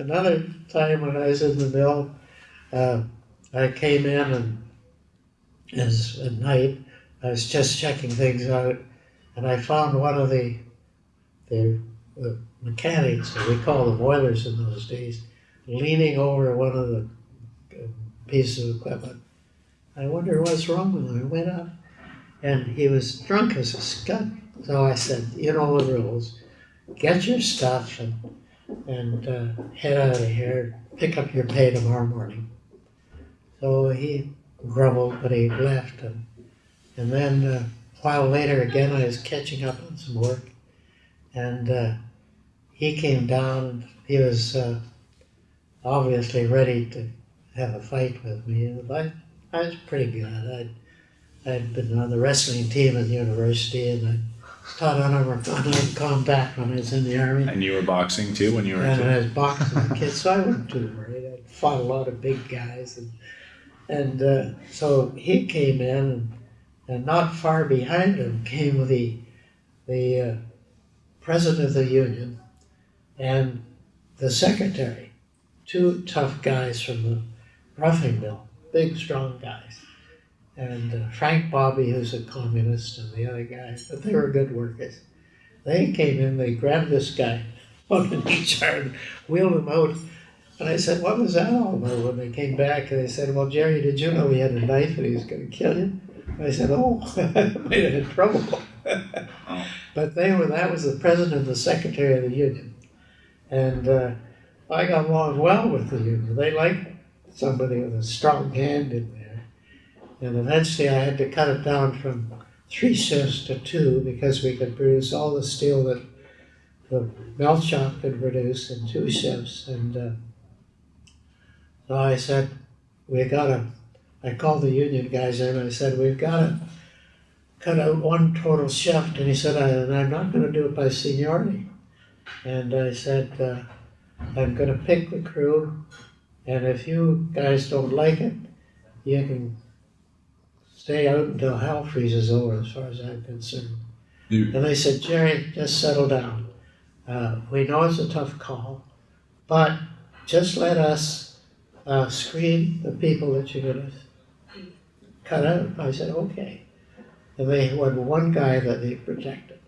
Another time when I was in the mill, uh, I came in and as at night, I was just checking things out, and I found one of the the, the mechanics, we call them oilers in those days, leaning over one of the uh, pieces of equipment. I wonder what's wrong with him. I went up, and he was drunk as a skunk. So I said, "You know the rules. Get your stuff and and uh, head out of here. Pick up your pay tomorrow morning." So he grumbled, but he left. And, and then uh, a while later, again, I was catching up on some work, and uh, he came down. He was uh, obviously ready to have a fight with me. I, I was pretty good. I'd, I'd been on the wrestling team at the university, and I taught honor honor combat when I was in the army. And you were boxing too when you were And? I was boxing as a kid, so I wasn't too worried. I fought a lot of big guys, and and uh, so he came in, and, and not far behind him came the the uh, president of the union and the secretary, two tough guys from the roughing mill, big strong guys, and uh, Frank Bobby, who's a communist, and the other guy, but they were good workers. They came in, they grabbed this guy, one in each arm, wheeled him out. And I said, What was that all about? When they came back, and they said, Well, Jerry, did you know he had a knife and he was going to kill you? And I said, Oh, I might have had trouble. But they were, that was the president and the secretary of the union. And uh, I got along well with the union. They liked somebody with a strong hand in there. And eventually I had to cut it down from three shifts to two because we could produce all the steel that the melt shop could produce in two shifts. And uh, so I said, we got to, I called the union guys in and I said, we've got to cut out one total shift. And he said, I, I'm not going to do it by seniority. And I said, uh, I'm going to pick the crew. And if you guys don't like it, you can stay out until hell freezes over, as far as I'm concerned. You- And they said, Jerry, just settle down. Uh, we know it's a tough call, but just let us uh, screen the people that you're going to cut out. I said, okay. And they had one guy that they protected.